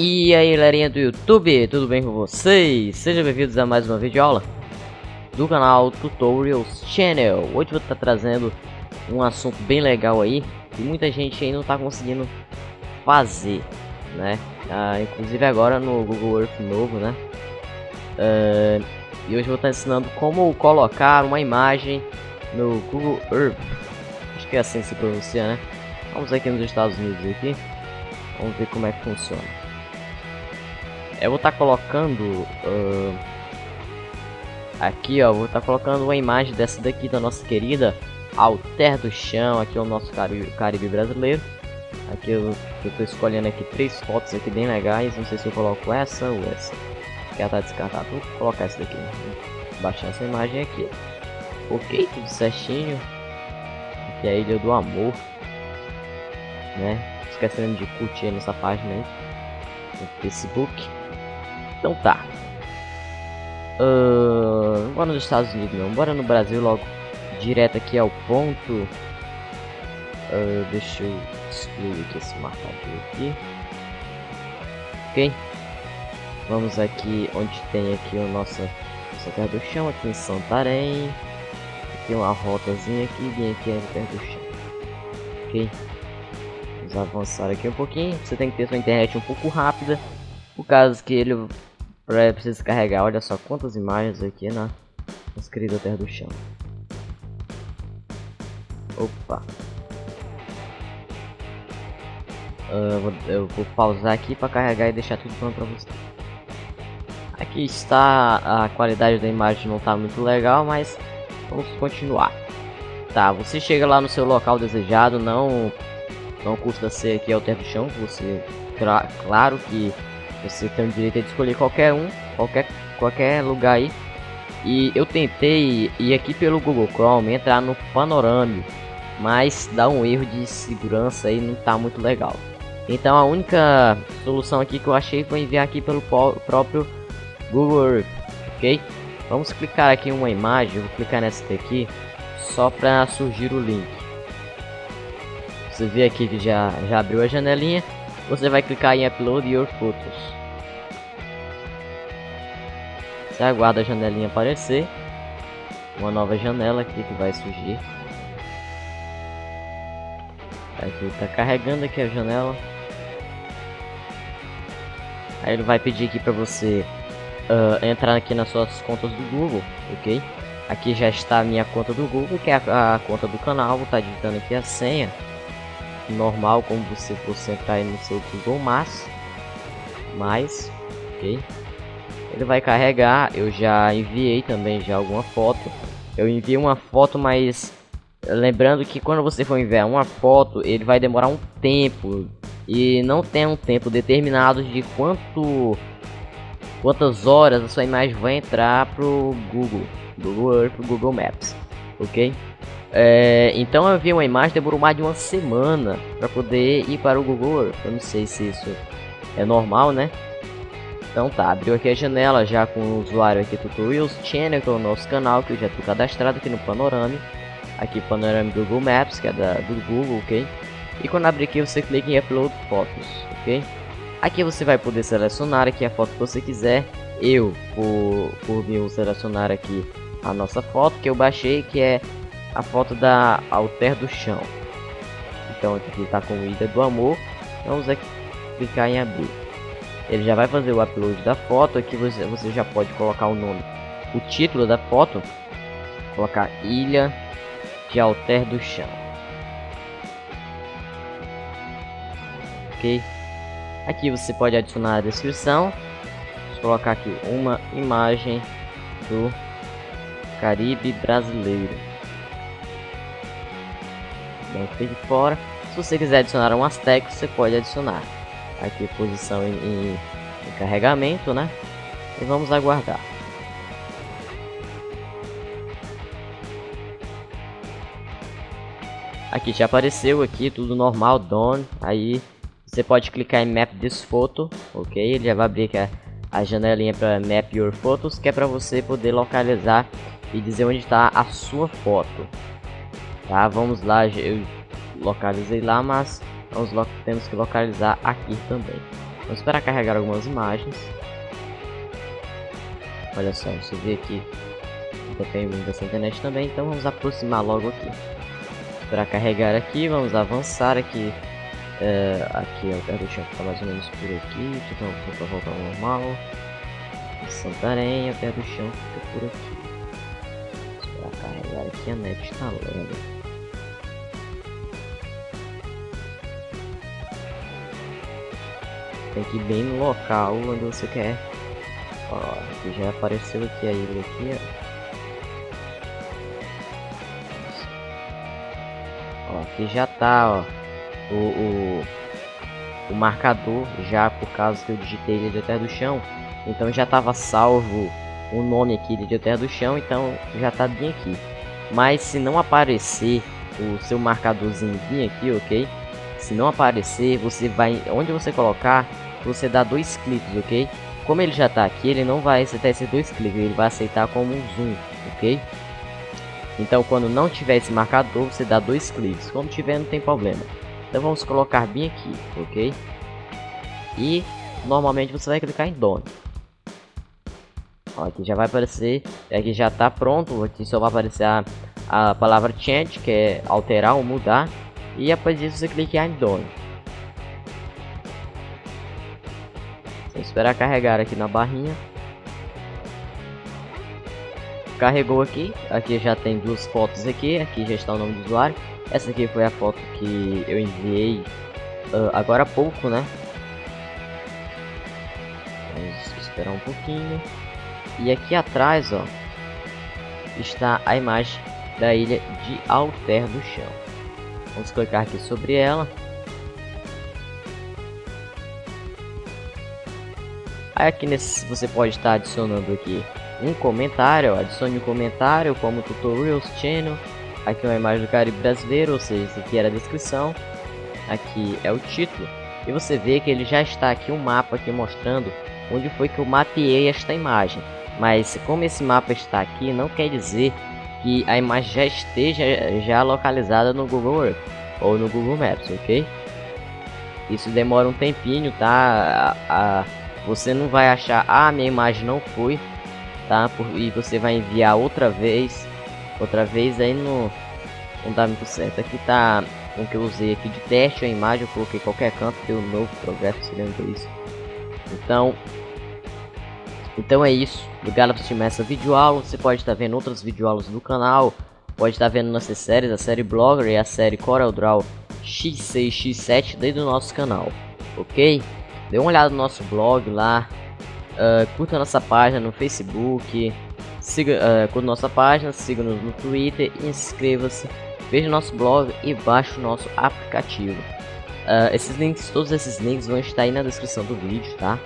E aí galerinha do YouTube, tudo bem com vocês? Sejam bem-vindos a mais uma videoaula do canal Tutorials Channel Hoje vou estar trazendo um assunto bem legal aí Que muita gente aí não está conseguindo fazer, né? Ah, inclusive agora no Google Earth novo, né? Ah, e hoje vou estar ensinando como colocar uma imagem no Google Earth Acho que é assim que se pronuncia, né? Vamos aqui nos Estados Unidos aqui Vamos ver como é que funciona eu vou estar tá colocando uh, aqui ó vou estar tá colocando uma imagem dessa daqui da nossa querida Alter do Chão aqui é o nosso Caribe, Caribe brasileiro. Aqui eu, estou escolhendo aqui três fotos aqui bem legais não sei se eu coloco essa ou essa ela tá descartada. Vou colocar essa daqui vou baixar essa imagem aqui. Ok tudo certinho. Aqui é a Ilha do Amor né? Esquecendo de curtir nessa página aí no Facebook então tá. Uh, bora nos Estados Unidos não, bora no Brasil logo. Direto aqui ao ponto. Uh, deixa eu excluir aqui esse marcador aqui. Ok. Vamos aqui onde tem aqui o nosso, nossa terra do chão, aqui em Santarém. Tem uma rotazinha aqui vem aqui a terra do chão. Ok. Vamos avançar aqui um pouquinho. Você tem que ter sua internet um pouco rápida. Por causa que ele Pra precisa carregar, olha só quantas imagens aqui na nossa querida Terra do Chão. Opa. Uh, vou, eu vou pausar aqui para carregar e deixar tudo pronto para você. Aqui está a qualidade da imagem não está muito legal, mas vamos continuar. Tá, você chega lá no seu local desejado, não não custa ser aqui ao terra do chão, você claro que você tem o direito de escolher qualquer um, qualquer, qualquer lugar aí. E eu tentei ir aqui pelo Google Chrome, entrar no Panorama, mas dá um erro de segurança aí, não tá muito legal. Então a única solução aqui que eu achei foi enviar aqui pelo próprio Google Earth, ok? Vamos clicar aqui em uma imagem, vou clicar nessa daqui, só para surgir o link. Você vê aqui que já, já abriu a janelinha, você vai clicar em Upload Your Photos. Você aguarda a janelinha aparecer. Uma nova janela aqui que vai surgir. Aqui está carregando aqui a janela. Aí ele vai pedir aqui para você uh, entrar aqui nas suas contas do Google, ok? Aqui já está a minha conta do Google, que é a, a conta do canal. Vou estar tá digitando aqui a senha normal como você fosse entrar aí no seu Google Maps mais ok. Ele vai carregar eu já enviei também já alguma foto. Eu enviei uma foto mas lembrando que quando você for enviar uma foto ele vai demorar um tempo. E não tem um tempo determinado de quanto quantas horas a sua imagem vai entrar pro Google Google Earth Google Maps ok é, então eu vi uma imagem, demorou mais de uma semana para poder ir para o Google. Eu não sei se isso é normal, né? Então tá, abriu aqui a janela já com o usuário aqui Tutorials Channel, que é o nosso canal, que eu já estou cadastrado aqui no Panorama. Aqui Panorama Google Maps, que é da, do Google, ok? E quando abrir aqui você clica em Upload Fotos, ok? Aqui você vai poder selecionar aqui a foto que você quiser. Eu, por, por mim, vou selecionar aqui a nossa foto que eu baixei, que é a foto da Alter do Chão. Então aqui está com Ilha do Amor. Vamos aqui clicar em abrir. Ele já vai fazer o upload da foto. Aqui você, você já pode colocar o nome, o título da foto. Colocar Ilha de Alter do Chão. Ok. Aqui você pode adicionar a descrição. Vou colocar aqui uma imagem do Caribe brasileiro dentro de fora. Se você quiser adicionar umas tags, você pode adicionar. Aqui posição em carregamento, né? E vamos aguardar. Aqui já apareceu aqui tudo normal, done. Aí você pode clicar em Map this photo, ok? Ele já vai abrir aqui a, a janelinha para Map your photos, que é para você poder localizar e dizer onde está a sua foto. Tá, vamos lá, eu localizei lá, mas vamos temos que localizar aqui também. Vamos esperar carregar algumas imagens. Olha só, você vê aqui depende dessa internet também, então vamos aproximar logo aqui. Esperar carregar aqui, vamos avançar aqui. É, aqui ó, o chão fica mais ou menos por aqui, então para voltar ao normal. Santarém, a terra do chão fica por aqui. Esperar carregar aqui, a net está lendo. Tem que ir bem no local onde você quer. Ó, aqui já apareceu aqui a ilha aqui, ó. Ó, aqui já tá, ó, o, o, o marcador já por causa que eu digitei Ilha de Terra do Chão. Então já tava salvo o nome aqui de Terra do Chão, então já tá bem aqui. Mas se não aparecer o seu marcadorzinho aqui, ok? Se não aparecer, você vai, onde você colocar, você dá dois cliques, ok? Como ele já está aqui, ele não vai aceitar esses dois cliques, ele vai aceitar como um zoom, ok? Então quando não tiver esse marcador, você dá dois cliques, quando tiver não tem problema. Então vamos colocar bem aqui, ok? E normalmente você vai clicar em Done. Ó, aqui já vai aparecer, aqui já está pronto, aqui só vai aparecer a, a palavra change, que é alterar ou mudar. E após isso você clica em Done. Vou esperar carregar aqui na barrinha. Carregou aqui. Aqui já tem duas fotos aqui. Aqui já está o nome do usuário. Essa aqui foi a foto que eu enviei uh, agora há pouco, né? Vamos esperar um pouquinho. E aqui atrás, ó, está a imagem da ilha de Alter do Chão. Vamos clicar aqui sobre ela. Aqui nesse você pode estar adicionando aqui um comentário, adicione um comentário como Tutorials Channel. Aqui é uma imagem do Caribe brasileiro, ou seja, isso aqui era a descrição. Aqui é o título. E você vê que ele já está aqui um mapa aqui mostrando onde foi que eu mapeei esta imagem. Mas como esse mapa está aqui, não quer dizer que a imagem já esteja já localizada no Google Earth ou no Google Maps, ok? Isso demora um tempinho, tá? A, a você não vai achar, ah, minha imagem não foi, tá? Por, e você vai enviar outra vez, outra vez aí no não dá muito certo. Aqui tá o que eu usei aqui de teste a imagem, eu coloquei qualquer canto, deu um novo progresso, se lembra isso. Então, então é isso. Obrigado por assistir essa videoaula. Você pode estar vendo outras videoaulas do canal. Pode estar vendo nossas séries, a série Blogger e a série CorelDRAW X6, X7 dentro do nosso canal. Ok? Dê uma olhada no nosso blog lá. Uh, curta nossa página no Facebook. Siga, uh, curta nossa página, siga-nos no Twitter, inscreva-se, veja nosso blog e baixe o nosso aplicativo. Uh, esses links, todos esses links vão estar aí na descrição do vídeo, tá?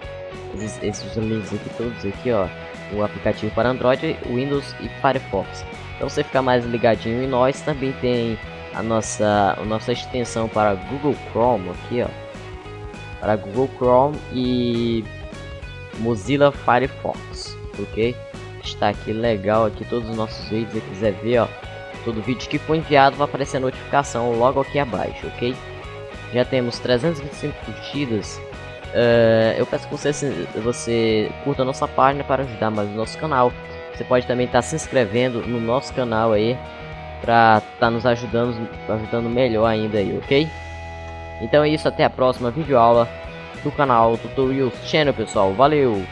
Esses, esses links aqui, todos aqui, ó. O aplicativo para Android, Windows e Firefox. Para você ficar mais ligadinho em nós, também tem a nossa, a nossa extensão para Google Chrome aqui, ó para Google Chrome e Mozilla Firefox, ok? Está aqui legal aqui todos os nossos vídeos, se quiser ver, ó, todo vídeo que foi enviado vai aparecer a notificação logo aqui abaixo, ok? Já temos 325 curtidas. Uh, eu peço que você, você curta a nossa página para ajudar mais o nosso canal. Você pode também estar tá se inscrevendo no nosso canal aí para estar tá nos ajudando, ajudando melhor ainda aí, ok? Então é isso, até a próxima videoaula do canal Tutorials Channel, pessoal. Valeu!